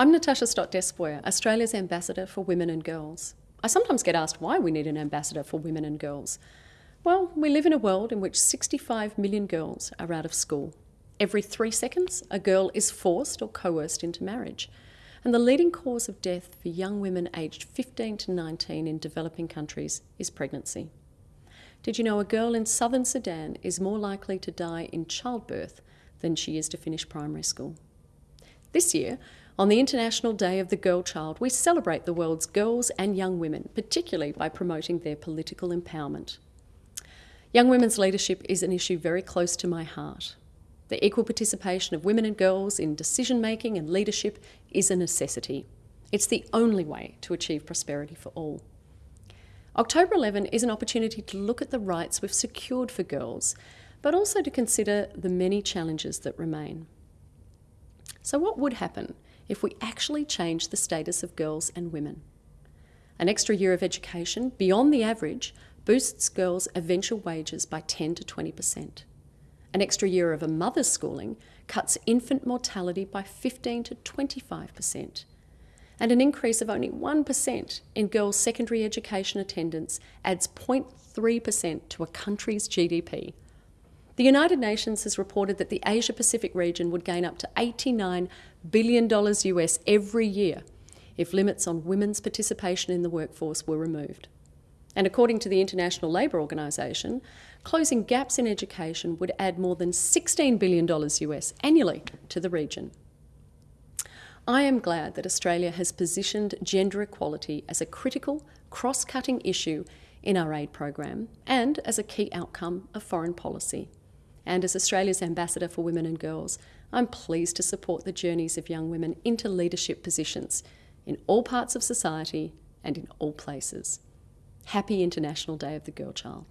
I'm Natasha Stott Despoja, Australia's Ambassador for Women and Girls. I sometimes get asked why we need an ambassador for women and girls. Well, we live in a world in which 65 million girls are out of school. Every three seconds, a girl is forced or coerced into marriage. And the leading cause of death for young women aged 15 to 19 in developing countries is pregnancy. Did you know a girl in southern Sudan is more likely to die in childbirth than she is to finish primary school? This year, on the International Day of the Girl Child, we celebrate the world's girls and young women, particularly by promoting their political empowerment. Young women's leadership is an issue very close to my heart. The equal participation of women and girls in decision making and leadership is a necessity. It's the only way to achieve prosperity for all. October 11 is an opportunity to look at the rights we've secured for girls, but also to consider the many challenges that remain. So, what would happen if we actually change the status of girls and women? An extra year of education beyond the average boosts girls' eventual wages by 10 to 20%. An extra year of a mother's schooling cuts infant mortality by 15 to 25%. And an increase of only 1% in girls' secondary education attendance adds 0.3% to a country's GDP. The United Nations has reported that the Asia Pacific region would gain up to $89 billion US every year if limits on women's participation in the workforce were removed. And according to the International Labour Organization, closing gaps in education would add more than $16 billion US annually to the region. I am glad that Australia has positioned gender equality as a critical, cross-cutting issue in our aid program and as a key outcome of foreign policy. And as Australia's Ambassador for Women and Girls, I'm pleased to support the journeys of young women into leadership positions in all parts of society and in all places. Happy International Day of the Girl Child.